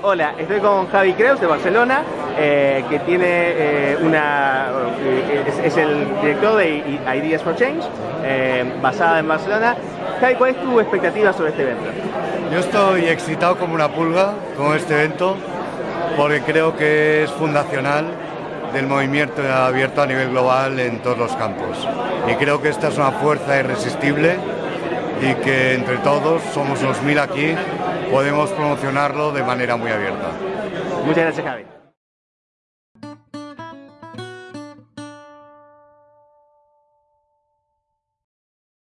Hola, estoy con Javi Creus de Barcelona, eh, que tiene eh, una. eh, es, el director de Ideas for Change, basada en Barcelona. Javi, ¿cuál es tu expectativa sobre este evento? Yo estoy excitado como una pulga con este evento porque creo que es fundacional del movimiento abierto a nivel global en todos los campos. Y creo que esta es una fuerza irresistible y que entre todos, somos los mil aquí, podemos promocionarlo de manera muy abierta. Muchas gracias, Javi.